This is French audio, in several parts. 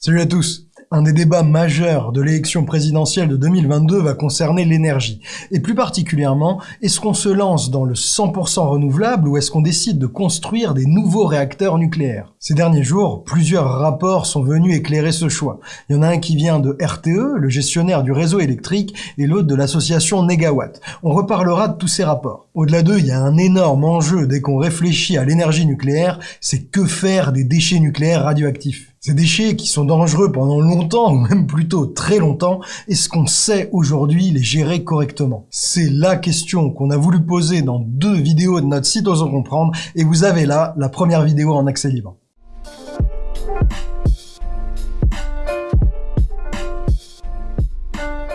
Salut à tous un des débats majeurs de l'élection présidentielle de 2022 va concerner l'énergie. Et plus particulièrement, est-ce qu'on se lance dans le 100% renouvelable ou est-ce qu'on décide de construire des nouveaux réacteurs nucléaires? Ces derniers jours, plusieurs rapports sont venus éclairer ce choix. Il y en a un qui vient de RTE, le gestionnaire du réseau électrique, et l'autre de l'association Negawatt. On reparlera de tous ces rapports. Au-delà d'eux, il y a un énorme enjeu dès qu'on réfléchit à l'énergie nucléaire, c'est que faire des déchets nucléaires radioactifs ces déchets qui sont dangereux pendant longtemps, ou même plutôt très longtemps, est-ce qu'on sait aujourd'hui les gérer correctement? C'est la question qu'on a voulu poser dans deux vidéos de notre site Osons Comprendre, et vous avez là la première vidéo en accès libre.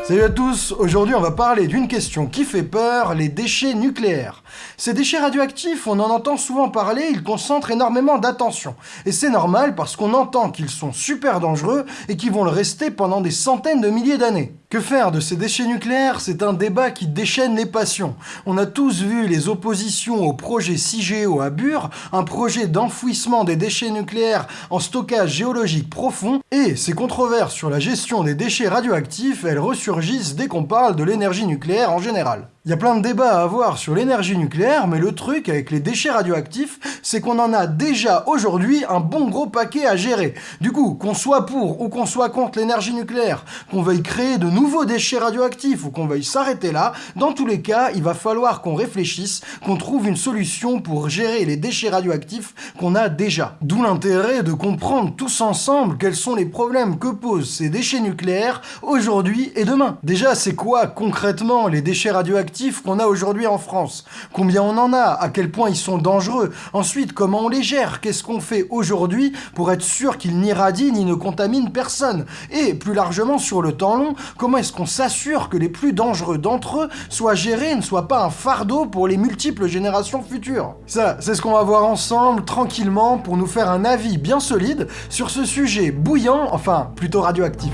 Salut à tous, aujourd'hui on va parler d'une question qui fait peur, les déchets nucléaires. Ces déchets radioactifs, on en entend souvent parler, ils concentrent énormément d'attention. Et c'est normal parce qu'on entend qu'ils sont super dangereux et qu'ils vont le rester pendant des centaines de milliers d'années. Que faire de ces déchets nucléaires? C'est un débat qui déchaîne les passions. On a tous vu les oppositions au projet CIGEO à Bure, un projet d'enfouissement des déchets nucléaires en stockage géologique profond, et ces controverses sur la gestion des déchets radioactifs, elles ressurgissent dès qu'on parle de l'énergie nucléaire en général. Il y a plein de débats à avoir sur l'énergie nucléaire, mais le truc avec les déchets radioactifs, c'est qu'on en a déjà aujourd'hui un bon gros paquet à gérer. Du coup, qu'on soit pour ou qu'on soit contre l'énergie nucléaire, qu'on veuille créer de nouveaux déchets radioactifs ou qu'on veuille s'arrêter là, dans tous les cas, il va falloir qu'on réfléchisse, qu'on trouve une solution pour gérer les déchets radioactifs qu'on a déjà. D'où l'intérêt de comprendre tous ensemble quels sont les problèmes que posent ces déchets nucléaires aujourd'hui et demain. Déjà, c'est quoi concrètement les déchets radioactifs qu'on a aujourd'hui en France. Combien on en a À quel point ils sont dangereux Ensuite, comment on les gère Qu'est-ce qu'on fait aujourd'hui pour être sûr qu'ils n'irradient ni ne contaminent personne Et plus largement, sur le temps long, comment est-ce qu'on s'assure que les plus dangereux d'entre eux soient gérés et ne soient pas un fardeau pour les multiples générations futures Ça, c'est ce qu'on va voir ensemble, tranquillement, pour nous faire un avis bien solide sur ce sujet bouillant, enfin, plutôt radioactif.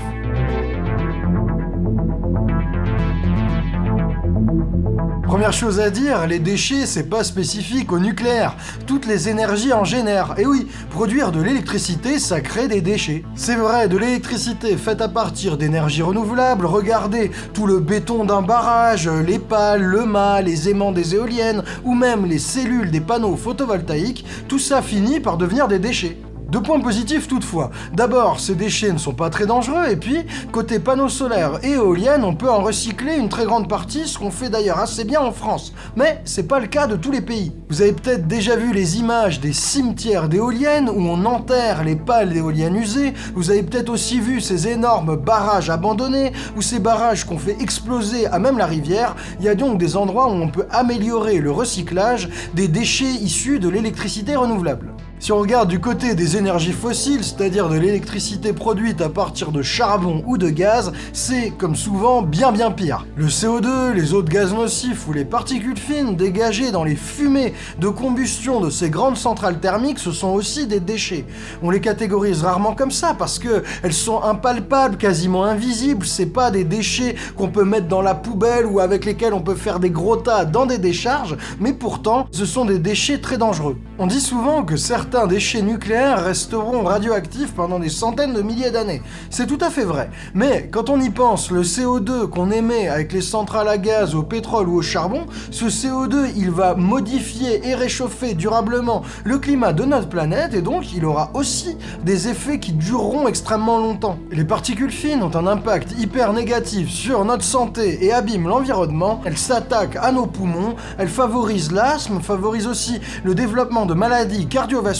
Première chose à dire, les déchets, c'est pas spécifique au nucléaire. Toutes les énergies en génèrent. Et oui, produire de l'électricité, ça crée des déchets. C'est vrai, de l'électricité faite à partir d'énergies renouvelables, regardez tout le béton d'un barrage, les pales, le mât, les aimants des éoliennes, ou même les cellules des panneaux photovoltaïques, tout ça finit par devenir des déchets. Deux points positifs toutefois. D'abord, ces déchets ne sont pas très dangereux, et puis, côté panneaux solaires et éoliennes, on peut en recycler une très grande partie, ce qu'on fait d'ailleurs assez bien en France. Mais c'est pas le cas de tous les pays. Vous avez peut-être déjà vu les images des cimetières d'éoliennes où on enterre les pales d'éoliennes usées, vous avez peut-être aussi vu ces énormes barrages abandonnés, ou ces barrages qu'on fait exploser à même la rivière. Il y a donc des endroits où on peut améliorer le recyclage des déchets issus de l'électricité renouvelable. Si on regarde du côté des énergies fossiles, c'est-à-dire de l'électricité produite à partir de charbon ou de gaz, c'est, comme souvent, bien bien pire. Le CO2, les autres gaz nocifs ou les particules fines dégagées dans les fumées de combustion de ces grandes centrales thermiques, ce sont aussi des déchets. On les catégorise rarement comme ça parce que elles sont impalpables, quasiment invisibles, c'est pas des déchets qu'on peut mettre dans la poubelle ou avec lesquels on peut faire des gros tas dans des décharges, mais pourtant, ce sont des déchets très dangereux. On dit souvent que certains certains déchets nucléaires resteront radioactifs pendant des centaines de milliers d'années. C'est tout à fait vrai. Mais quand on y pense, le CO2 qu'on émet avec les centrales à gaz, au pétrole ou au charbon, ce CO2, il va modifier et réchauffer durablement le climat de notre planète et donc il aura aussi des effets qui dureront extrêmement longtemps. Les particules fines ont un impact hyper négatif sur notre santé et abîment l'environnement. Elles s'attaquent à nos poumons, elles favorisent l'asthme, favorisent aussi le développement de maladies cardiovasculaires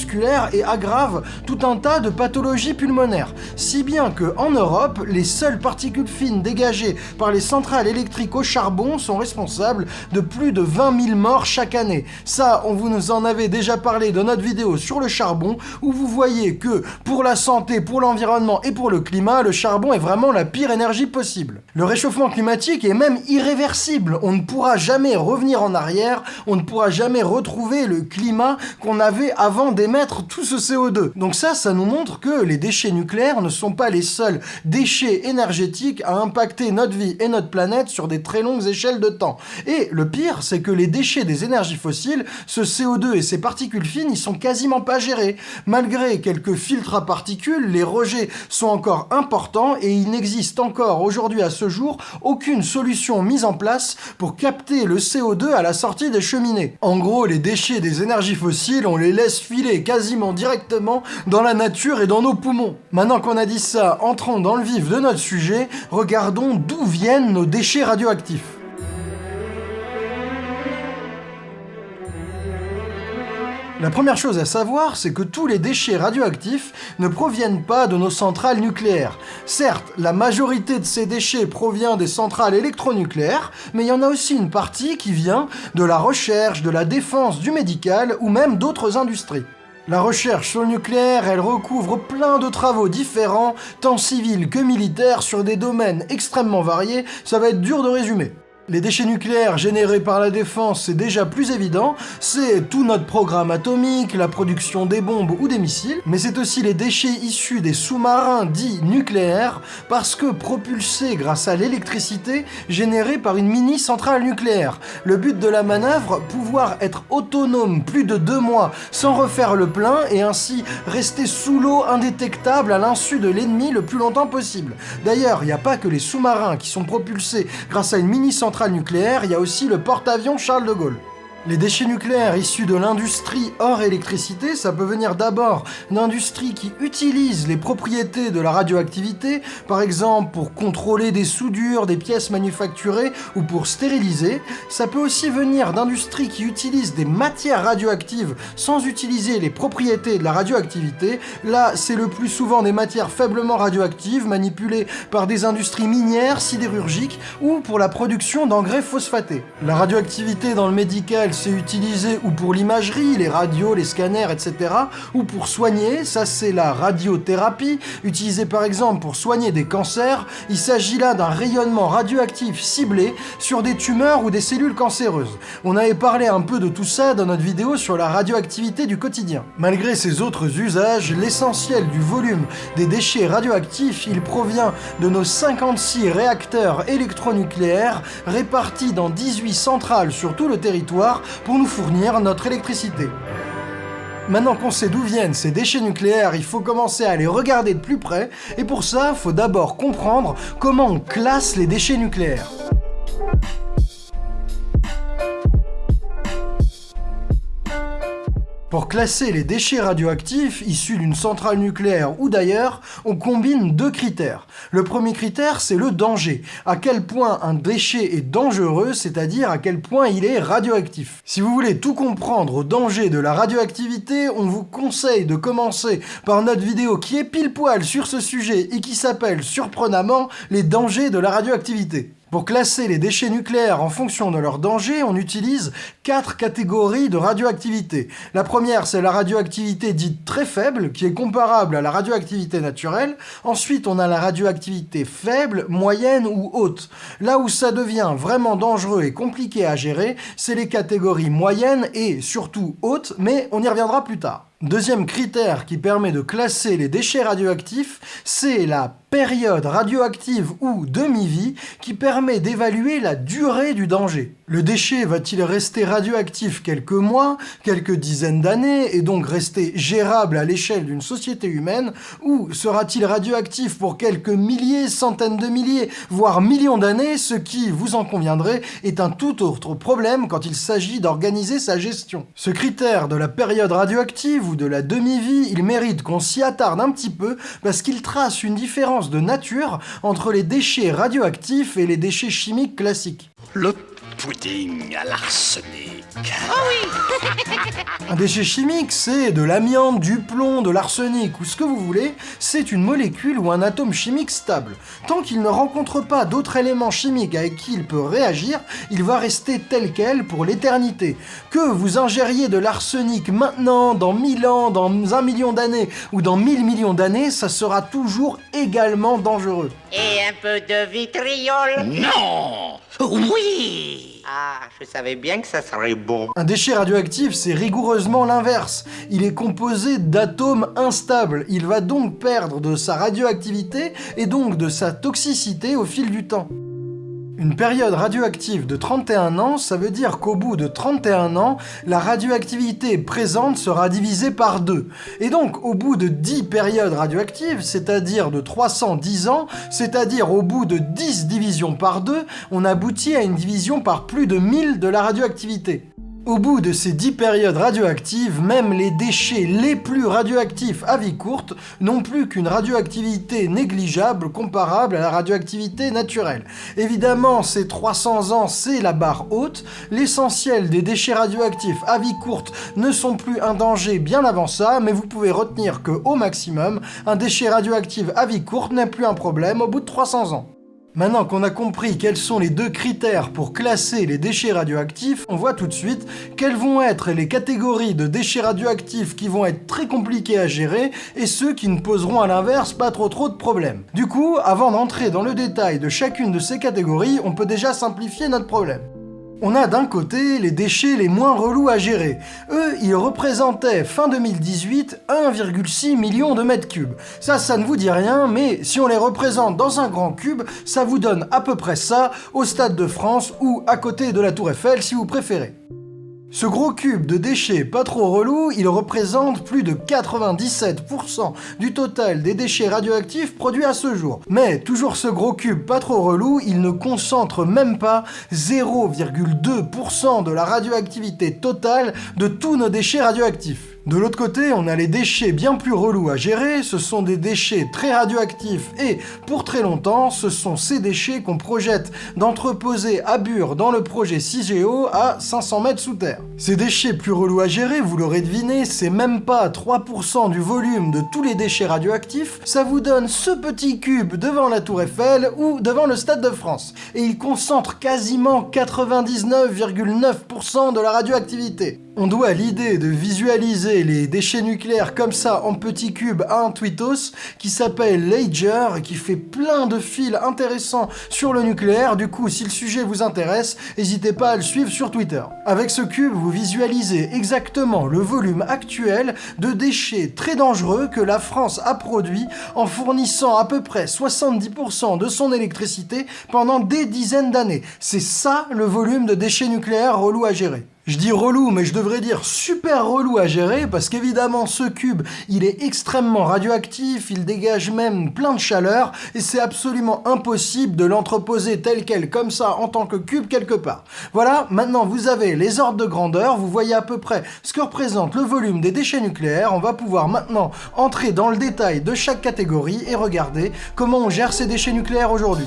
et aggrave tout un tas de pathologies pulmonaires. Si bien que en Europe, les seules particules fines dégagées par les centrales électriques au charbon sont responsables de plus de 20 000 morts chaque année. Ça, on vous en avait déjà parlé dans notre vidéo sur le charbon, où vous voyez que pour la santé, pour l'environnement et pour le climat, le charbon est vraiment la pire énergie possible. Le réchauffement climatique est même irréversible. On ne pourra jamais revenir en arrière, on ne pourra jamais retrouver le climat qu'on avait avant des tout ce CO2. Donc ça, ça nous montre que les déchets nucléaires ne sont pas les seuls déchets énergétiques à impacter notre vie et notre planète sur des très longues échelles de temps. Et le pire, c'est que les déchets des énergies fossiles, ce CO2 et ces particules fines, ils sont quasiment pas gérés. Malgré quelques filtres à particules, les rejets sont encore importants et il n'existe encore aujourd'hui à ce jour aucune solution mise en place pour capter le CO2 à la sortie des cheminées. En gros, les déchets des énergies fossiles, on les laisse filer quasiment directement dans la nature et dans nos poumons. Maintenant qu'on a dit ça, entrons dans le vif de notre sujet, regardons d'où viennent nos déchets radioactifs. La première chose à savoir, c'est que tous les déchets radioactifs ne proviennent pas de nos centrales nucléaires. Certes, la majorité de ces déchets provient des centrales électronucléaires, mais il y en a aussi une partie qui vient de la recherche, de la défense, du médical ou même d'autres industries. La recherche sur le nucléaire, elle recouvre plein de travaux différents, tant civils que militaires, sur des domaines extrêmement variés, ça va être dur de résumer. Les déchets nucléaires générés par la défense, c'est déjà plus évident, c'est tout notre programme atomique, la production des bombes ou des missiles, mais c'est aussi les déchets issus des sous-marins dits nucléaires, parce que propulsés grâce à l'électricité générée par une mini-centrale nucléaire. Le but de la manœuvre, pouvoir être autonome plus de deux mois sans refaire le plein et ainsi rester sous l'eau indétectable à l'insu de l'ennemi le plus longtemps possible. D'ailleurs, il n'y a pas que les sous-marins qui sont propulsés grâce à une mini-centrale nucléaire, il y a aussi le porte-avions Charles de Gaulle. Les déchets nucléaires issus de l'industrie hors électricité, ça peut venir d'abord d'industries qui utilisent les propriétés de la radioactivité, par exemple pour contrôler des soudures, des pièces manufacturées ou pour stériliser. Ça peut aussi venir d'industries qui utilisent des matières radioactives sans utiliser les propriétés de la radioactivité. Là, c'est le plus souvent des matières faiblement radioactives manipulées par des industries minières, sidérurgiques ou pour la production d'engrais phosphatés. La radioactivité dans le médical c'est utilisé ou pour l'imagerie, les radios, les scanners, etc. ou pour soigner, ça c'est la radiothérapie, utilisée par exemple pour soigner des cancers. Il s'agit là d'un rayonnement radioactif ciblé sur des tumeurs ou des cellules cancéreuses. On avait parlé un peu de tout ça dans notre vidéo sur la radioactivité du quotidien. Malgré ces autres usages, l'essentiel du volume des déchets radioactifs, il provient de nos 56 réacteurs électronucléaires répartis dans 18 centrales sur tout le territoire pour nous fournir notre électricité. Maintenant qu'on sait d'où viennent ces déchets nucléaires, il faut commencer à les regarder de plus près, et pour ça, il faut d'abord comprendre comment on classe les déchets nucléaires. Pour classer les déchets radioactifs issus d'une centrale nucléaire ou d'ailleurs, on combine deux critères. Le premier critère, c'est le danger. À quel point un déchet est dangereux, c'est-à-dire à quel point il est radioactif. Si vous voulez tout comprendre au danger de la radioactivité, on vous conseille de commencer par notre vidéo qui est pile poil sur ce sujet et qui s'appelle surprenamment les dangers de la radioactivité. Pour classer les déchets nucléaires en fonction de leur danger, on utilise quatre catégories de radioactivité. La première, c'est la radioactivité dite très faible, qui est comparable à la radioactivité naturelle. Ensuite, on a la radioactivité faible, moyenne ou haute. Là où ça devient vraiment dangereux et compliqué à gérer, c'est les catégories moyennes et surtout hautes, mais on y reviendra plus tard. Deuxième critère qui permet de classer les déchets radioactifs, c'est la période radioactive ou demi-vie qui permet d'évaluer la durée du danger. Le déchet va-t-il rester radioactif quelques mois, quelques dizaines d'années, et donc rester gérable à l'échelle d'une société humaine, ou sera-t-il radioactif pour quelques milliers, centaines de milliers, voire millions d'années, ce qui, vous en conviendrez, est un tout autre problème quand il s'agit d'organiser sa gestion. Ce critère de la période radioactive ou de la demi-vie, il mérite qu'on s'y attarde un petit peu parce qu'il trace une différence de nature entre les déchets radioactifs et les déchets chimiques classiques. Pudding à l'arsenic. Oh oui Un déchet chimique, c'est de l'amiante, du plomb, de l'arsenic ou ce que vous voulez, c'est une molécule ou un atome chimique stable. Tant qu'il ne rencontre pas d'autres éléments chimiques avec qui il peut réagir, il va rester tel quel pour l'éternité. Que vous ingériez de l'arsenic maintenant, dans 1000 ans, dans un million d'années ou dans 1000 millions d'années, ça sera toujours également dangereux. Et un peu de vitriol Non Oui Ah, je savais bien que ça serait bon. Un déchet radioactif, c'est rigoureusement l'inverse. Il est composé d'atomes instables. Il va donc perdre de sa radioactivité et donc de sa toxicité au fil du temps. Une période radioactive de 31 ans, ça veut dire qu'au bout de 31 ans, la radioactivité présente sera divisée par 2. Et donc, au bout de 10 périodes radioactives, c'est-à-dire de 310 ans, c'est-à-dire au bout de 10 divisions par 2, on aboutit à une division par plus de 1000 de la radioactivité. Au bout de ces 10 périodes radioactives, même les déchets les plus radioactifs à vie courte n'ont plus qu'une radioactivité négligeable comparable à la radioactivité naturelle. Évidemment, ces 300 ans, c'est la barre haute. L'essentiel des déchets radioactifs à vie courte ne sont plus un danger bien avant ça, mais vous pouvez retenir que, au maximum, un déchet radioactif à vie courte n'est plus un problème au bout de 300 ans. Maintenant qu'on a compris quels sont les deux critères pour classer les déchets radioactifs, on voit tout de suite quelles vont être les catégories de déchets radioactifs qui vont être très compliqués à gérer et ceux qui ne poseront à l'inverse pas trop trop de problèmes. Du coup, avant d'entrer dans le détail de chacune de ces catégories, on peut déjà simplifier notre problème. On a d'un côté les déchets les moins relous à gérer. Eux, ils représentaient fin 2018 1,6 million de mètres cubes. Ça, ça ne vous dit rien, mais si on les représente dans un grand cube, ça vous donne à peu près ça au Stade de France ou à côté de la Tour Eiffel si vous préférez. Ce gros cube de déchets pas trop relou, il représente plus de 97% du total des déchets radioactifs produits à ce jour. Mais toujours ce gros cube pas trop relou, il ne concentre même pas 0,2% de la radioactivité totale de tous nos déchets radioactifs. De l'autre côté, on a les déchets bien plus relous à gérer, ce sont des déchets très radioactifs et, pour très longtemps, ce sont ces déchets qu'on projette d'entreposer à Bure dans le projet CIGEO à 500 mètres sous terre. Ces déchets plus relous à gérer, vous l'aurez deviné, c'est même pas 3% du volume de tous les déchets radioactifs, ça vous donne ce petit cube devant la Tour Eiffel ou devant le Stade de France. Et il concentre quasiment 99,9% de la radioactivité. On doit l'idée de visualiser les déchets nucléaires comme ça en petits cubes à un tweetos qui s'appelle Lager et qui fait plein de fils intéressants sur le nucléaire. Du coup, si le sujet vous intéresse, n'hésitez pas à le suivre sur Twitter. Avec ce cube, vous visualisez exactement le volume actuel de déchets très dangereux que la France a produit en fournissant à peu près 70% de son électricité pendant des dizaines d'années. C'est ça le volume de déchets nucléaires relou à gérer. Je dis relou, mais je devrais dire super relou à gérer, parce qu'évidemment, ce cube, il est extrêmement radioactif, il dégage même plein de chaleur, et c'est absolument impossible de l'entreposer tel quel, comme ça, en tant que cube quelque part. Voilà, maintenant vous avez les ordres de grandeur, vous voyez à peu près ce que représente le volume des déchets nucléaires, on va pouvoir maintenant entrer dans le détail de chaque catégorie et regarder comment on gère ces déchets nucléaires aujourd'hui.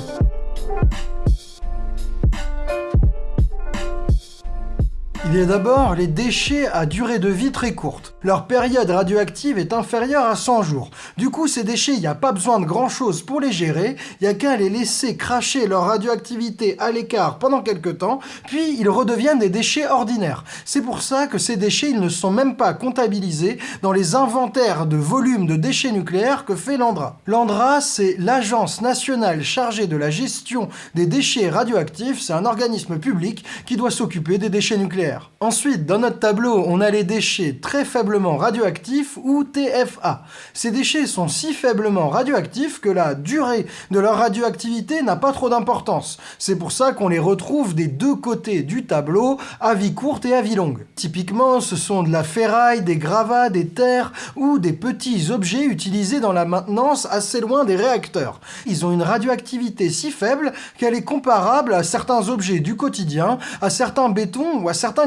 Il y a d'abord les déchets à durée de vie très courte. Leur période radioactive est inférieure à 100 jours. Du coup, ces déchets, il n'y a pas besoin de grand chose pour les gérer, il n'y a qu'à les laisser cracher leur radioactivité à l'écart pendant quelques temps, puis ils redeviennent des déchets ordinaires. C'est pour ça que ces déchets, ils ne sont même pas comptabilisés dans les inventaires de volume de déchets nucléaires que fait l'ANDRA. L'ANDRA, c'est l'Agence nationale chargée de la gestion des déchets radioactifs, c'est un organisme public qui doit s'occuper des déchets nucléaires. Ensuite, dans notre tableau, on a les déchets très faiblement radioactifs ou TFA. Ces déchets sont si faiblement radioactifs que la durée de leur radioactivité n'a pas trop d'importance. C'est pour ça qu'on les retrouve des deux côtés du tableau, à vie courte et à vie longue. Typiquement, ce sont de la ferraille, des gravats, des terres ou des petits objets utilisés dans la maintenance assez loin des réacteurs. Ils ont une radioactivité si faible qu'elle est comparable à certains objets du quotidien, à certains bétons ou à certains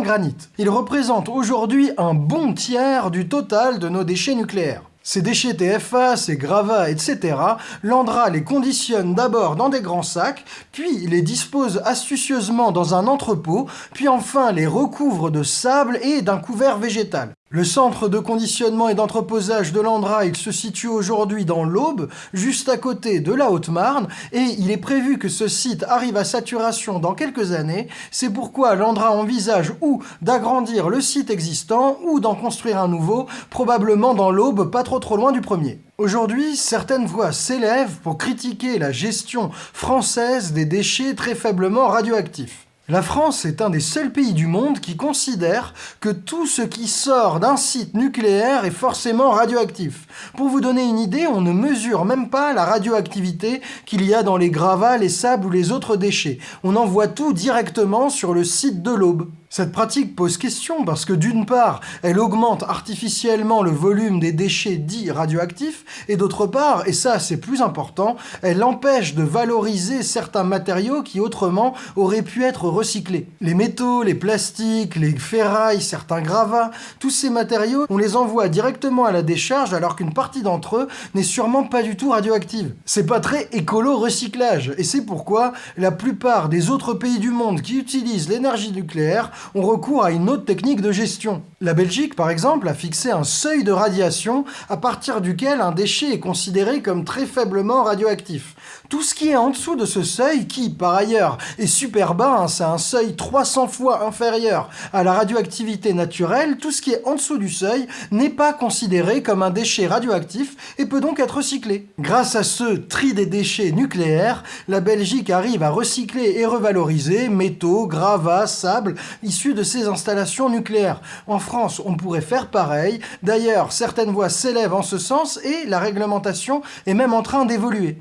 Il représente aujourd'hui un bon tiers du total de nos déchets nucléaires. Ces déchets TFA, ces gravats, etc., l'Andra les conditionne d'abord dans des grands sacs, puis les dispose astucieusement dans un entrepôt, puis enfin les recouvre de sable et d'un couvert végétal. Le centre de conditionnement et d'entreposage de l'Andra, il se situe aujourd'hui dans l'Aube, juste à côté de la Haute-Marne, et il est prévu que ce site arrive à saturation dans quelques années. C'est pourquoi l'Andra envisage ou d'agrandir le site existant, ou d'en construire un nouveau, probablement dans l'Aube, pas trop trop loin du premier. Aujourd'hui, certaines voix s'élèvent pour critiquer la gestion française des déchets très faiblement radioactifs. La France est un des seuls pays du monde qui considère que tout ce qui sort d'un site nucléaire est forcément radioactif. Pour vous donner une idée, on ne mesure même pas la radioactivité qu'il y a dans les gravats, les sables ou les autres déchets. On envoie tout directement sur le site de l'aube. Cette pratique pose question parce que d'une part, elle augmente artificiellement le volume des déchets dits radioactifs, et d'autre part, et ça c'est plus important, elle empêche de valoriser certains matériaux qui autrement auraient pu être recyclés. Les métaux, les plastiques, les ferrailles, certains gravats, tous ces matériaux, on les envoie directement à la décharge alors qu'une partie d'entre eux n'est sûrement pas du tout radioactive. C'est pas très écolo recyclage, et c'est pourquoi la plupart des autres pays du monde qui utilisent l'énergie nucléaire ont recours à une autre technique de gestion. La Belgique, par exemple, a fixé un seuil de radiation à partir duquel un déchet est considéré comme très faiblement radioactif. Tout ce qui est en dessous de ce seuil, qui par ailleurs est super bas, hein, c'est un seuil 300 fois inférieur à la radioactivité naturelle, tout ce qui est en dessous du seuil n'est pas considéré comme un déchet radioactif et peut donc être recyclé. Grâce à ce tri des déchets nucléaires, la Belgique arrive à recycler et revaloriser métaux, gravats, sable issus de ces installations nucléaires. En France, on pourrait faire pareil. D'ailleurs, certaines voix s'élèvent en ce sens et la réglementation est même en train d'évoluer.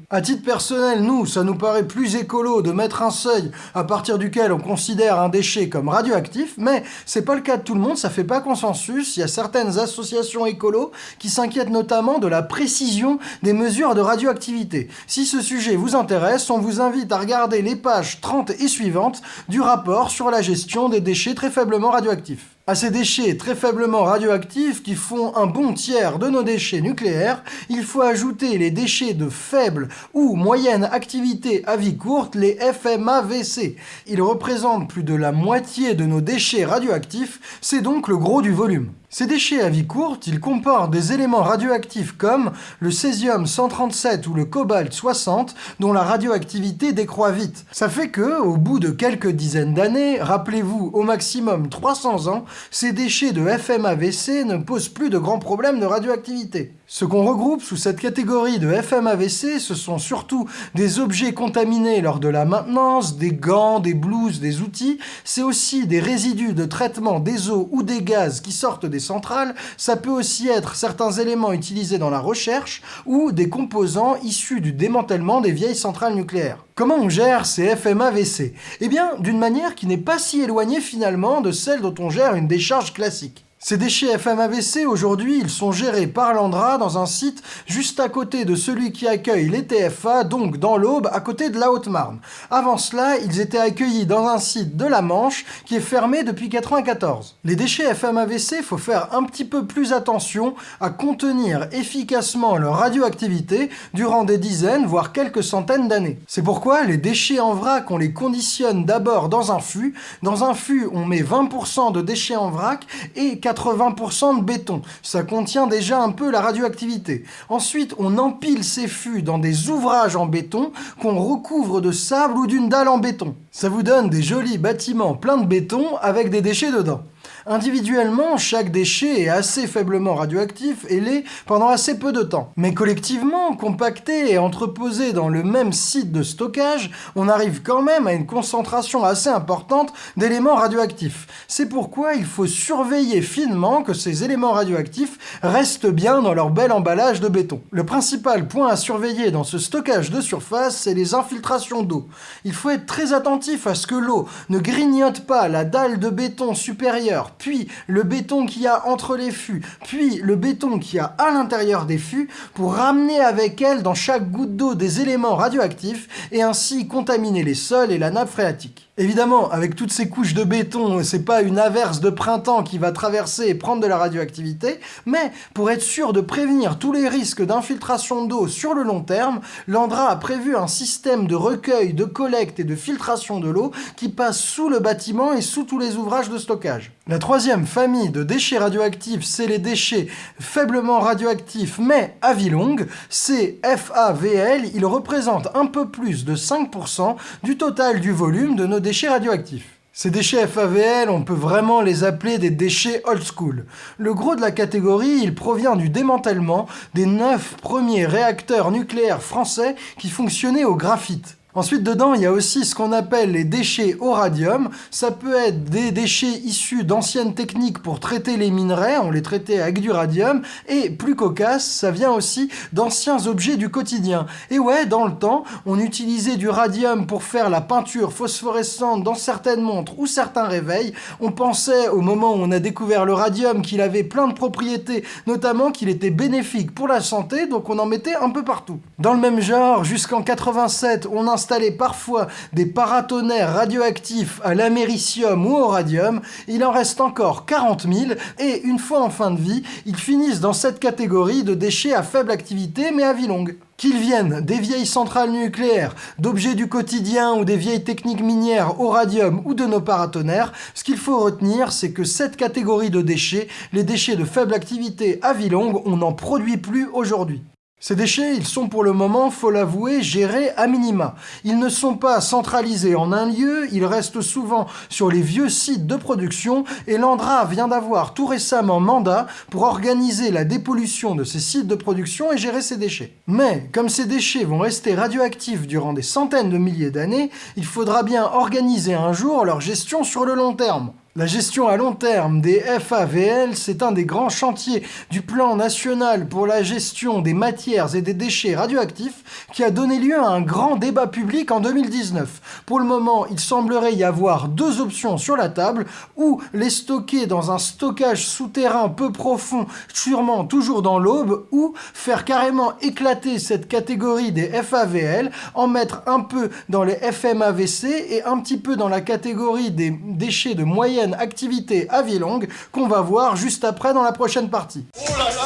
Nous, ça nous paraît plus écolo de mettre un seuil à partir duquel on considère un déchet comme radioactif, mais c'est pas le cas de tout le monde, ça fait pas consensus. Il y a certaines associations écolo qui s'inquiètent notamment de la précision des mesures de radioactivité. Si ce sujet vous intéresse, on vous invite à regarder les pages 30 et suivantes du rapport sur la gestion des déchets très faiblement radioactifs. À ces déchets très faiblement radioactifs qui font un bon tiers de nos déchets nucléaires, il faut ajouter les déchets de faible ou moyenne activité à vie courte, les FMAVC. Ils représentent plus de la moitié de nos déchets radioactifs, c'est donc le gros du volume. Ces déchets à vie courte, ils comportent des éléments radioactifs comme le césium-137 ou le cobalt-60 dont la radioactivité décroît vite. Ça fait que, au bout de quelques dizaines d'années, rappelez-vous au maximum 300 ans, ces déchets de FMAVC ne posent plus de grands problèmes de radioactivité. Ce qu'on regroupe sous cette catégorie de FMAVC, ce sont surtout des objets contaminés lors de la maintenance, des gants, des blouses, des outils, c'est aussi des résidus de traitement des eaux ou des gaz qui sortent des centrales, ça peut aussi être certains éléments utilisés dans la recherche ou des composants issus du démantèlement des vieilles centrales nucléaires. Comment on gère ces FMAVC Eh bien, d'une manière qui n'est pas si éloignée finalement de celle dont on gère une décharge classique. Ces déchets FMAVC, aujourd'hui, ils sont gérés par l'Andra dans un site juste à côté de celui qui accueille les TFA, donc dans l'Aube, à côté de la Haute-Marne. Avant cela, ils étaient accueillis dans un site de la Manche qui est fermé depuis 94. Les déchets FMAVC, faut faire un petit peu plus attention à contenir efficacement leur radioactivité durant des dizaines, voire quelques centaines d'années. C'est pourquoi les déchets en vrac, on les conditionne d'abord dans un fût. Dans un fût, on met 20% de déchets en vrac et 80% de béton. Ça contient déjà un peu la radioactivité. Ensuite, on empile ces fûts dans des ouvrages en béton qu'on recouvre de sable ou d'une dalle en béton. Ça vous donne des jolis bâtiments pleins de béton avec des déchets dedans. Individuellement, chaque déchet est assez faiblement radioactif et l'est pendant assez peu de temps. Mais collectivement, compacté et entreposé dans le même site de stockage, on arrive quand même à une concentration assez importante d'éléments radioactifs. C'est pourquoi il faut surveiller finement que ces éléments radioactifs restent bien dans leur bel emballage de béton. Le principal point à surveiller dans ce stockage de surface, c'est les infiltrations d'eau. Il faut être très attentif à ce que l'eau ne grignote pas la dalle de béton supérieure puis le béton qu'il y a entre les fûts, puis le béton qu'il y a à l'intérieur des fûts, pour ramener avec elle dans chaque goutte d'eau des éléments radioactifs et ainsi contaminer les sols et la nappe phréatique. Évidemment, avec toutes ces couches de béton, c'est pas une averse de printemps qui va traverser et prendre de la radioactivité, mais pour être sûr de prévenir tous les risques d'infiltration d'eau sur le long terme, l'Andra a prévu un système de recueil, de collecte et de filtration de l'eau qui passe sous le bâtiment et sous tous les ouvrages de stockage. La troisième famille de déchets radioactifs, c'est les déchets faiblement radioactifs mais à vie longue, c'est FAVL, ils représentent un peu plus de 5% du total du volume de nos déchets radioactifs. Ces déchets FAVL, on peut vraiment les appeler des déchets old school. Le gros de la catégorie, il provient du démantèlement des neuf premiers réacteurs nucléaires français qui fonctionnaient au graphite. Ensuite, dedans, il y a aussi ce qu'on appelle les déchets au radium. Ça peut être des déchets issus d'anciennes techniques pour traiter les minerais, on les traitait avec du radium, et plus cocasse, ça vient aussi d'anciens objets du quotidien. Et ouais, dans le temps, on utilisait du radium pour faire la peinture phosphorescente dans certaines montres ou certains réveils. On pensait, au moment où on a découvert le radium, qu'il avait plein de propriétés, notamment qu'il était bénéfique pour la santé, donc on en mettait un peu partout. Dans le même genre, jusqu'en 87, on installait installer parfois des paratonnerres radioactifs à l'américium ou au radium, il en reste encore 40 000 et une fois en fin de vie, ils finissent dans cette catégorie de déchets à faible activité mais à vie longue. Qu'ils viennent des vieilles centrales nucléaires, d'objets du quotidien ou des vieilles techniques minières au radium ou de nos paratonnerres, ce qu'il faut retenir, c'est que cette catégorie de déchets, les déchets de faible activité à vie longue, on n'en produit plus aujourd'hui. Ces déchets, ils sont pour le moment, faut l'avouer, gérés à minima. Ils ne sont pas centralisés en un lieu, ils restent souvent sur les vieux sites de production et l'Andra vient d'avoir tout récemment mandat pour organiser la dépollution de ces sites de production et gérer ces déchets. Mais, comme ces déchets vont rester radioactifs durant des centaines de milliers d'années, il faudra bien organiser un jour leur gestion sur le long terme. La gestion à long terme des FAVL, c'est un des grands chantiers du plan national pour la gestion des matières et des déchets radioactifs qui a donné lieu à un grand débat public en 2019. Pour le moment, il semblerait y avoir deux options sur la table, ou les stocker dans un stockage souterrain peu profond, sûrement toujours dans l'aube, ou faire carrément éclater cette catégorie des FAVL, en mettre un peu dans les FMAVC et un petit peu dans la catégorie des déchets de moyenne activité à vie longue qu'on va voir juste après dans la prochaine partie. Oh là là,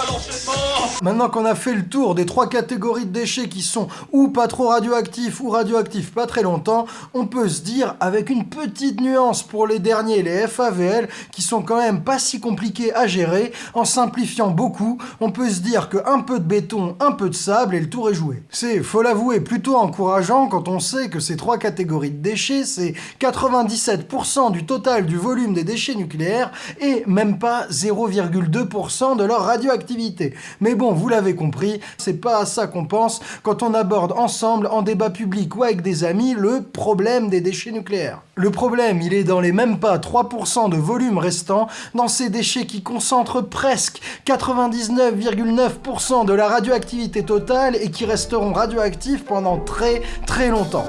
Maintenant qu'on a fait le tour des trois catégories de déchets qui sont ou pas trop radioactifs ou radioactifs pas très longtemps, on peut se dire avec une petite nuance pour les derniers, les FAVL, qui sont quand même pas si compliqués à gérer, en simplifiant beaucoup, on peut se dire que un peu de béton, un peu de sable et le tour est joué. C'est, faut l'avouer, plutôt encourageant quand on sait que ces trois catégories de déchets, c'est 97% du total du volume des déchets nucléaires et même pas 0,2% de leur radioactivité. Mais bon, vous l'avez compris, c'est pas à ça qu'on pense quand on aborde ensemble, en débat public ou avec des amis, le problème des déchets nucléaires. Le problème, il est dans les même pas 3% de volume restant, dans ces déchets qui concentrent presque 99,9% de la radioactivité totale et qui resteront radioactifs pendant très très longtemps.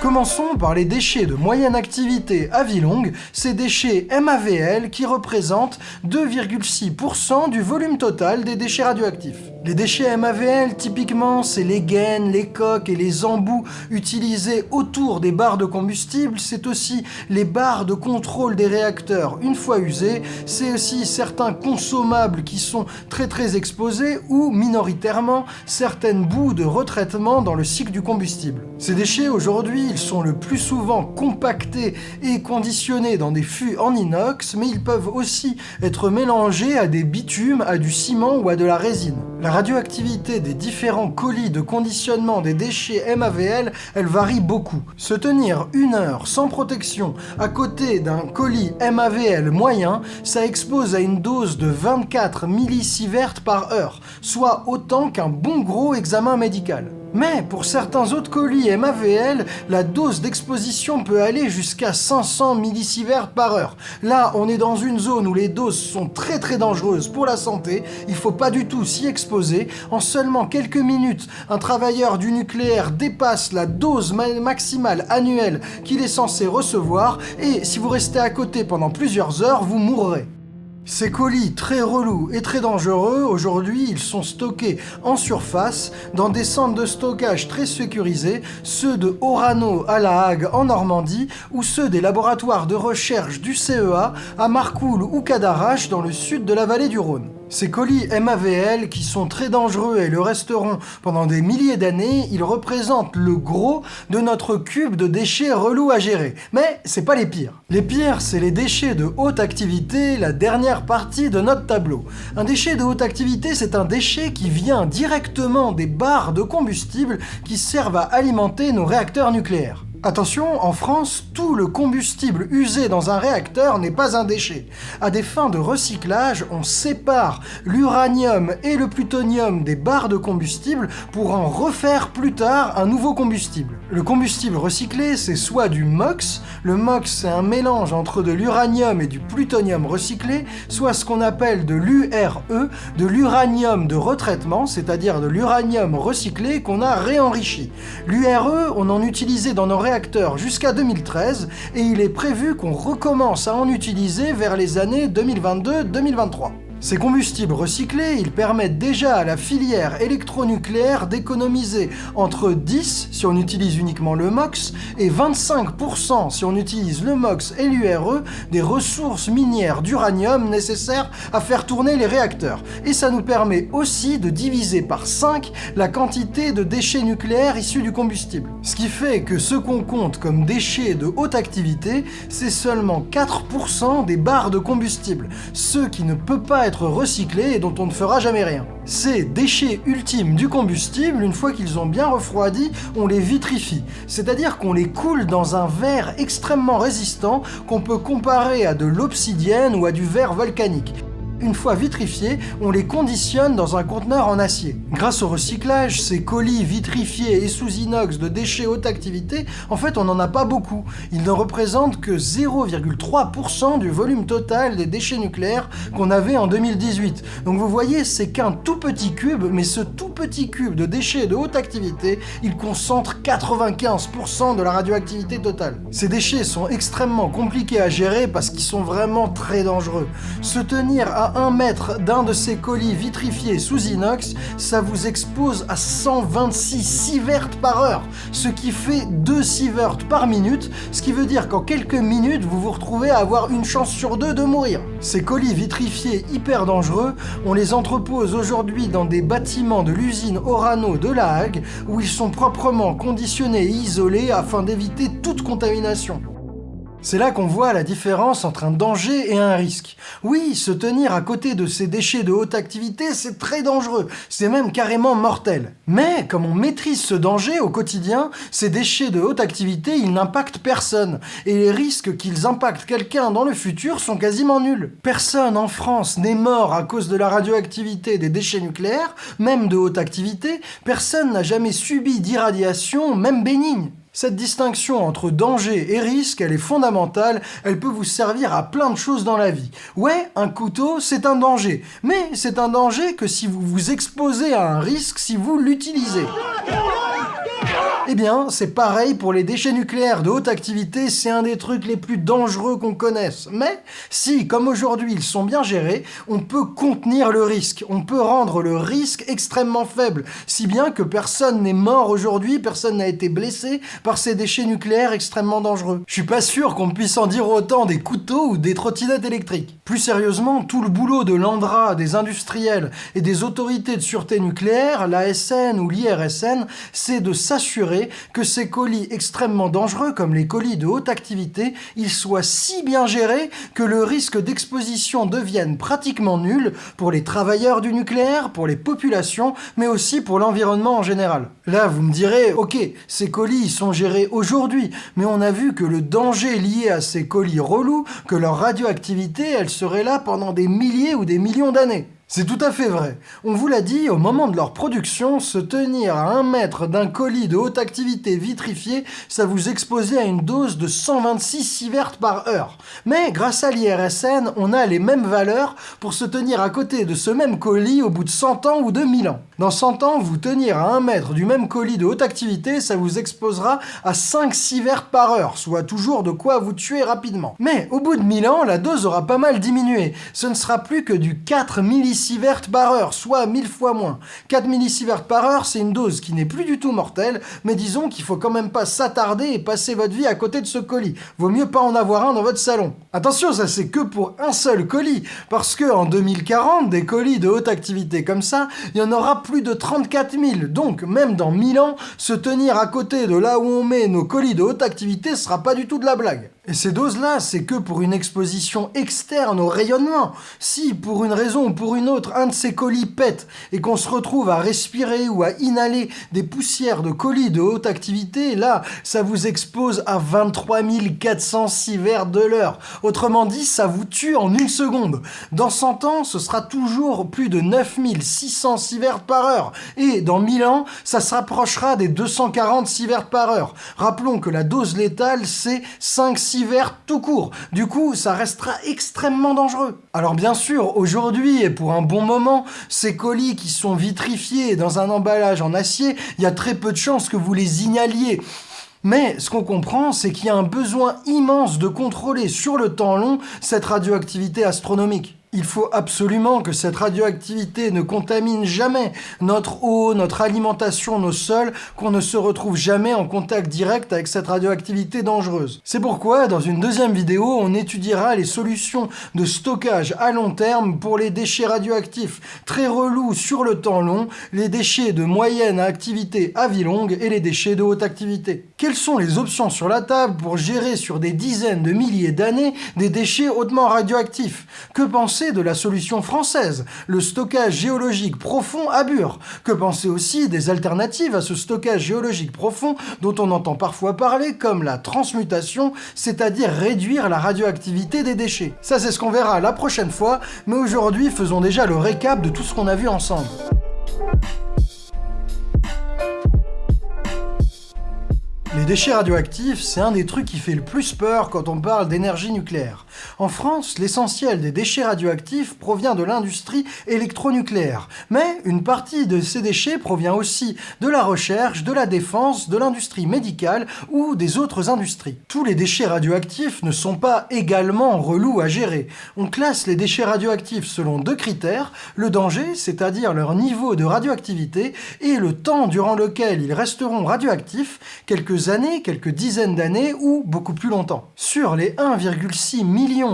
Commençons par les déchets de moyenne activité à vie longue, ces déchets MAVL qui représentent 2,6% du volume total des déchets radioactifs. Les déchets MAVL, typiquement, c'est les gaines, les coques et les embouts utilisés autour des barres de combustible, c'est aussi les barres de contrôle des réacteurs une fois usés, c'est aussi certains consommables qui sont très très exposés ou, minoritairement, certaines boues de retraitement dans le cycle du combustible. Ces déchets, aujourd'hui, ils sont le plus souvent compactés et conditionnés dans des fûts en inox, mais ils peuvent aussi être mélangés à des bitumes, à du ciment ou à de la résine. La radioactivité des différents colis de conditionnement des déchets MAVL, elle varie beaucoup. Se tenir une heure sans protection à côté d'un colis MAVL moyen, ça expose à une dose de 24 millisieverts par heure, soit autant qu'un bon gros examen médical. Mais pour certains autres colis MAVL, la dose d'exposition peut aller jusqu'à 500 millisieverts par heure. Là, on est dans une zone où les doses sont très très dangereuses pour la santé, il faut pas du tout s'y exposer. En seulement quelques minutes, un travailleur du nucléaire dépasse la dose maximale annuelle qu'il est censé recevoir, et si vous restez à côté pendant plusieurs heures, vous mourrez. Ces colis très relous et très dangereux, aujourd'hui, ils sont stockés en surface dans des centres de stockage très sécurisés, ceux de Orano à La Hague en Normandie ou ceux des laboratoires de recherche du CEA à Marcoule ou Cadarache dans le sud de la vallée du Rhône. Ces colis MAVL, qui sont très dangereux et le resteront pendant des milliers d'années, ils représentent le gros de notre cube de déchets relous à gérer. Mais c'est pas les pires. Les pires, c'est les déchets de haute activité, la dernière partie de notre tableau. Un déchet de haute activité, c'est un déchet qui vient directement des barres de combustible qui servent à alimenter nos réacteurs nucléaires. Attention, en France, tout le combustible usé dans un réacteur n'est pas un déchet. À des fins de recyclage, on sépare l'uranium et le plutonium des barres de combustible pour en refaire plus tard un nouveau combustible. Le combustible recyclé, c'est soit du MOX, le MOX c'est un mélange entre de l'uranium et du plutonium recyclé, soit ce qu'on appelle de l'URE, de l'uranium de retraitement, c'est-à-dire de l'uranium recyclé qu'on a réenrichi. L'URE, on en utilisait dans nos jusqu'à 2013 et il est prévu qu'on recommence à en utiliser vers les années 2022-2023. Ces combustibles recyclés, ils permettent déjà à la filière électronucléaire d'économiser entre 10 si on utilise uniquement le MOX et 25% si on utilise le MOX et l'URE des ressources minières d'uranium nécessaires à faire tourner les réacteurs. Et ça nous permet aussi de diviser par 5 la quantité de déchets nucléaires issus du combustible. Ce qui fait que ce qu'on compte comme déchets de haute activité, c'est seulement 4% des barres de combustible, ce qui ne peut pas recyclés et dont on ne fera jamais rien. Ces déchets ultimes du combustible, une fois qu'ils ont bien refroidi, on les vitrifie, c'est-à-dire qu'on les coule dans un verre extrêmement résistant qu'on peut comparer à de l'obsidienne ou à du verre volcanique. Une fois vitrifiés, on les conditionne dans un conteneur en acier. Grâce au recyclage, ces colis vitrifiés et sous inox de déchets haute activité, en fait on n'en a pas beaucoup. Ils ne représentent que 0,3% du volume total des déchets nucléaires qu'on avait en 2018. Donc vous voyez, c'est qu'un tout petit cube, mais ce tout petit cube de déchets de haute activité, il concentre 95% de la radioactivité totale. Ces déchets sont extrêmement compliqués à gérer parce qu'ils sont vraiment très dangereux. Se tenir à 1 mètre d'un de ces colis vitrifiés sous inox, ça vous expose à 126 sieverts par heure, ce qui fait 2 sieverts par minute, ce qui veut dire qu'en quelques minutes, vous vous retrouvez à avoir une chance sur deux de mourir. Ces colis vitrifiés hyper dangereux, on les entrepose aujourd'hui dans des bâtiments de l'usine Orano de La Hague, où ils sont proprement conditionnés et isolés afin d'éviter toute contamination. C'est là qu'on voit la différence entre un danger et un risque. Oui, se tenir à côté de ces déchets de haute activité, c'est très dangereux, c'est même carrément mortel. Mais comme on maîtrise ce danger au quotidien, ces déchets de haute activité, ils n'impactent personne, et les risques qu'ils impactent quelqu'un dans le futur sont quasiment nuls. Personne en France n'est mort à cause de la radioactivité des déchets nucléaires, même de haute activité, personne n'a jamais subi d'irradiation, même bénigne. Cette distinction entre danger et risque, elle est fondamentale, elle peut vous servir à plein de choses dans la vie. Ouais, un couteau, c'est un danger, mais c'est un danger que si vous vous exposez à un risque si vous l'utilisez. Eh bien, c'est pareil pour les déchets nucléaires de haute activité, c'est un des trucs les plus dangereux qu'on connaisse. Mais si, comme aujourd'hui, ils sont bien gérés, on peut contenir le risque, on peut rendre le risque extrêmement faible, si bien que personne n'est mort aujourd'hui, personne n'a été blessé par ces déchets nucléaires extrêmement dangereux. Je suis pas sûr qu'on puisse en dire autant des couteaux ou des trottinettes électriques. Plus sérieusement, tout le boulot de l'ANDRA, des industriels et des autorités de sûreté nucléaire, l'ASN ou l'IRSN, c'est de s'assurer que ces colis extrêmement dangereux, comme les colis de haute activité, ils soient si bien gérés que le risque d'exposition devienne pratiquement nul pour les travailleurs du nucléaire, pour les populations, mais aussi pour l'environnement en général. Là, vous me direz, ok, ces colis sont gérés aujourd'hui, mais on a vu que le danger lié à ces colis relous, que leur radioactivité, elle serait là pendant des milliers ou des millions d'années. C'est tout à fait vrai. On vous l'a dit, au moment de leur production, se tenir à un mètre d'un colis de haute activité vitrifié, ça vous exposait à une dose de 126 sieverts par heure. Mais grâce à l'IRSN, on a les mêmes valeurs pour se tenir à côté de ce même colis au bout de 100 ans ou de 1000 ans. Dans 100 ans, vous tenir à un mètre du même colis de haute activité, ça vous exposera à 5 sieverts par heure, soit toujours de quoi vous tuer rapidement. Mais au bout de 1000 ans, la dose aura pas mal diminué. Ce ne sera plus que du 4 millisieverts millisieverts par heure, soit 1000 fois moins. 4 millisieverts par heure, c'est une dose qui n'est plus du tout mortelle, mais disons qu'il faut quand même pas s'attarder et passer votre vie à côté de ce colis. Vaut mieux pas en avoir un dans votre salon. Attention, ça c'est que pour un seul colis, parce que en 2040, des colis de haute activité comme ça, il y en aura plus de 34 000. Donc, même dans 1000 ans, se tenir à côté de là où on met nos colis de haute activité sera pas du tout de la blague. Et ces doses-là, c'est que pour une exposition externe au rayonnement. Si, pour une raison ou pour une autre, un de ces colis pète et qu'on se retrouve à respirer ou à inhaler des poussières de colis de haute activité, là, ça vous expose à 23 400 sieverts de l'heure. Autrement dit, ça vous tue en une seconde. Dans 100 ans, ce sera toujours plus de 9600 sieverts par heure. Et dans 1000 ans, ça se rapprochera des 240 sieverts par heure. Rappelons que la dose létale, c'est 5 sieverts tout court. Du coup, ça restera extrêmement dangereux. Alors bien sûr, aujourd'hui et pour un bon moment, ces colis qui sont vitrifiés dans un emballage en acier, il y a très peu de chances que vous les inhaliez. Mais ce qu'on comprend, c'est qu'il y a un besoin immense de contrôler sur le temps long cette radioactivité astronomique. Il faut absolument que cette radioactivité ne contamine jamais notre eau, notre alimentation, nos sols, qu'on ne se retrouve jamais en contact direct avec cette radioactivité dangereuse. C'est pourquoi, dans une deuxième vidéo, on étudiera les solutions de stockage à long terme pour les déchets radioactifs très relous sur le temps long, les déchets de moyenne activité à vie longue et les déchets de haute activité. Quelles sont les options sur la table pour gérer sur des dizaines de milliers d'années des déchets hautement radioactifs? Que de la solution française, le stockage géologique profond à Bure Que penser aussi des alternatives à ce stockage géologique profond dont on entend parfois parler comme la transmutation, c'est-à-dire réduire la radioactivité des déchets? Ça c'est ce qu'on verra la prochaine fois, mais aujourd'hui faisons déjà le récap de tout ce qu'on a vu ensemble. Les déchets radioactifs, c'est un des trucs qui fait le plus peur quand on parle d'énergie nucléaire. En France, l'essentiel des déchets radioactifs provient de l'industrie électronucléaire. Mais une partie de ces déchets provient aussi de la recherche, de la défense, de l'industrie médicale ou des autres industries. Tous les déchets radioactifs ne sont pas également relous à gérer. On classe les déchets radioactifs selon deux critères, le danger, c'est-à-dire leur niveau de radioactivité, et le temps durant lequel ils resteront radioactifs, quelques années, quelques dizaines d'années ou beaucoup plus longtemps. Sur les 1,6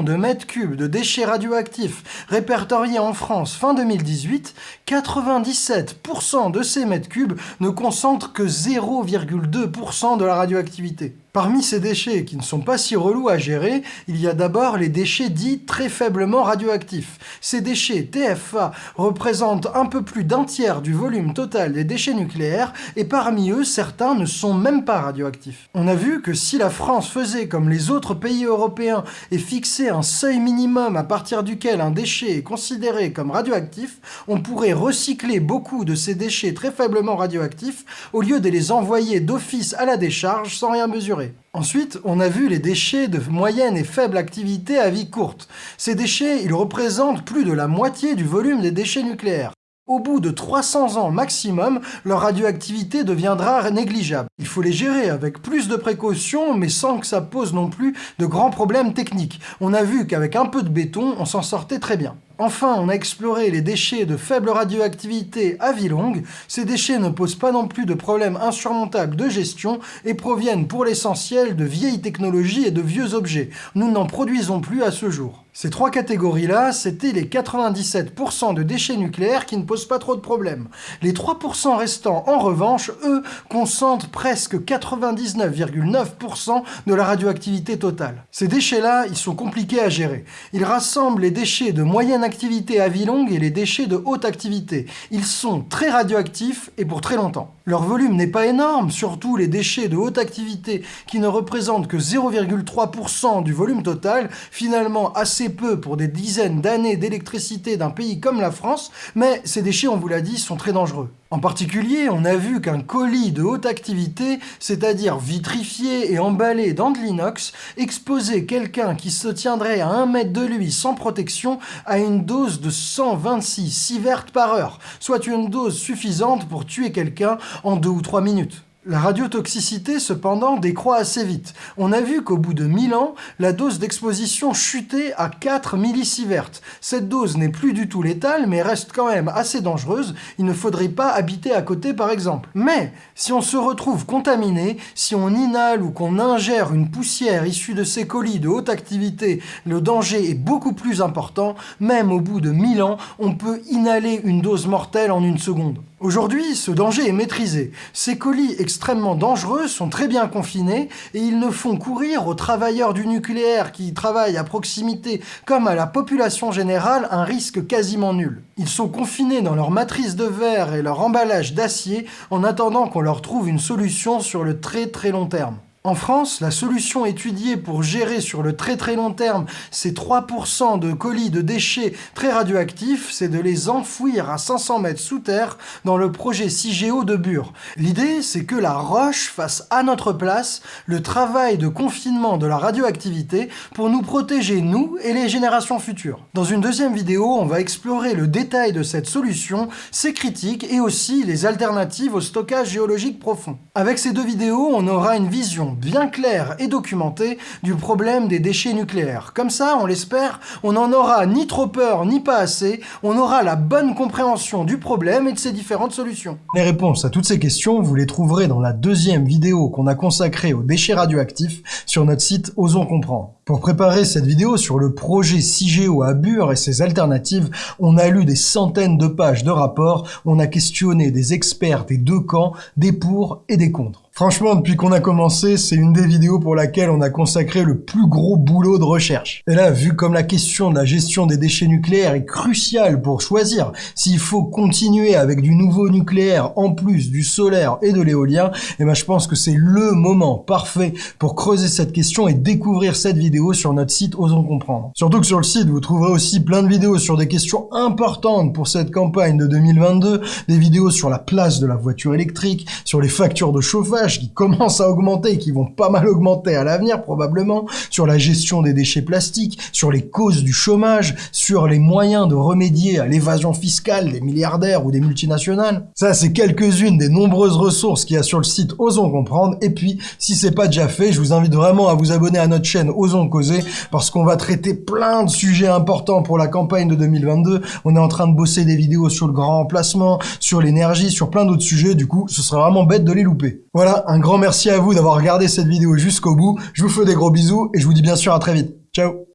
de mètres cubes de déchets radioactifs répertoriés en France fin 2018, 97% de ces mètres cubes ne concentrent que 0,2% de la radioactivité. Parmi ces déchets qui ne sont pas si relous à gérer, il y a d'abord les déchets dits très faiblement radioactifs. Ces déchets TFA représentent un peu plus d'un tiers du volume total des déchets nucléaires et parmi eux, certains ne sont même pas radioactifs. On a vu que si la France faisait comme les autres pays européens et fixait un seuil minimum à partir duquel un déchet est considéré comme radioactif, on pourrait recycler beaucoup de ces déchets très faiblement radioactifs au lieu de les envoyer d'office à la décharge sans rien mesurer. Ensuite, on a vu les déchets de moyenne et faible activité à vie courte. Ces déchets, ils représentent plus de la moitié du volume des déchets nucléaires. Au bout de 300 ans maximum, leur radioactivité deviendra négligeable. Il faut les gérer avec plus de précautions, mais sans que ça pose non plus de grands problèmes techniques. On a vu qu'avec un peu de béton, on s'en sortait très bien. Enfin, on a exploré les déchets de faible radioactivité à vie longue. Ces déchets ne posent pas non plus de problèmes insurmontables de gestion et proviennent pour l'essentiel de vieilles technologies et de vieux objets. Nous n'en produisons plus à ce jour. Ces trois catégories-là, c'était les 97% de déchets nucléaires qui ne posent pas trop de problèmes. Les 3% restants, en revanche, eux, concentrent presque 99,9% de la radioactivité totale. Ces déchets-là, ils sont compliqués à gérer. Ils rassemblent les déchets de moyenne activité à vie longue et les déchets de haute activité. Ils sont très radioactifs et pour très longtemps. Leur volume n'est pas énorme, surtout les déchets de haute activité qui ne représentent que 0,3% du volume total, finalement assez peu pour des dizaines d'années d'électricité d'un pays comme la France, mais ces déchets, on vous l'a dit, sont très dangereux. En particulier, on a vu qu'un colis de haute activité, c'est-à-dire vitrifié et emballé dans de l'inox, exposait quelqu'un qui se tiendrait à un mètre de lui sans protection à une dose de 126 sieverts par heure, soit une dose suffisante pour tuer quelqu'un en deux ou trois minutes. La radiotoxicité, cependant, décroît assez vite. On a vu qu'au bout de 1000 ans, la dose d'exposition chutait à 4 millisieverts. Cette dose n'est plus du tout létale, mais reste quand même assez dangereuse. Il ne faudrait pas habiter à côté, par exemple. Mais, si on se retrouve contaminé, si on inhale ou qu'on ingère une poussière issue de ces colis de haute activité, le danger est beaucoup plus important. Même au bout de 1000 ans, on peut inhaler une dose mortelle en une seconde. Aujourd'hui, ce danger est maîtrisé. Ces colis extrêmement dangereux sont très bien confinés et ils ne font courir aux travailleurs du nucléaire qui travaillent à proximité comme à la population générale un risque quasiment nul. Ils sont confinés dans leur matrice de verre et leur emballage d'acier en attendant qu'on leur trouve une solution sur le très très long terme. En France, la solution étudiée pour gérer sur le très très long terme ces 3% de colis de déchets très radioactifs, c'est de les enfouir à 500 mètres sous terre dans le projet CIGEO de Bure. L'idée, c'est que la roche fasse à notre place le travail de confinement de la radioactivité pour nous protéger, nous et les générations futures. Dans une deuxième vidéo, on va explorer le détail de cette solution, ses critiques et aussi les alternatives au stockage géologique profond. Avec ces deux vidéos, on aura une vision bien claire et documentée du problème des déchets nucléaires. Comme ça, on l'espère, on n'en aura ni trop peur ni pas assez, on aura la bonne compréhension du problème et de ses différentes solutions. Les réponses à toutes ces questions, vous les trouverez dans la deuxième vidéo qu'on a consacrée aux déchets radioactifs sur notre site Osons Comprendre. Pour préparer cette vidéo sur le projet CIGEO à Bure et ses alternatives, on a lu des centaines de pages de rapports, on a questionné des experts des deux camps, des pour et des contre. Franchement, depuis qu'on a commencé, c'est une des vidéos pour laquelle on a consacré le plus gros boulot de recherche. Et là, vu comme la question de la gestion des déchets nucléaires est cruciale pour choisir s'il faut continuer avec du nouveau nucléaire en plus du solaire et de l'éolien, eh ben je pense que c'est le moment parfait pour creuser cette question et découvrir cette vidéo sur notre site Osons Comprendre. Surtout que sur le site, vous trouverez aussi plein de vidéos sur des questions importantes pour cette campagne de 2022, des vidéos sur la place de la voiture électrique, sur les factures de chauffage, qui commencent à augmenter et qui vont pas mal augmenter à l'avenir probablement, sur la gestion des déchets plastiques, sur les causes du chômage, sur les moyens de remédier à l'évasion fiscale des milliardaires ou des multinationales. Ça, c'est quelques-unes des nombreuses ressources qu'il y a sur le site Osons Comprendre. Et puis, si c'est pas déjà fait, je vous invite vraiment à vous abonner à notre chaîne Osons Causer parce qu'on va traiter plein de sujets importants pour la campagne de 2022. On est en train de bosser des vidéos sur le grand emplacement, sur l'énergie, sur plein d'autres sujets. Du coup, ce serait vraiment bête de les louper. Voilà, un grand merci à vous d'avoir regardé cette vidéo jusqu'au bout. Je vous fais des gros bisous et je vous dis bien sûr à très vite. Ciao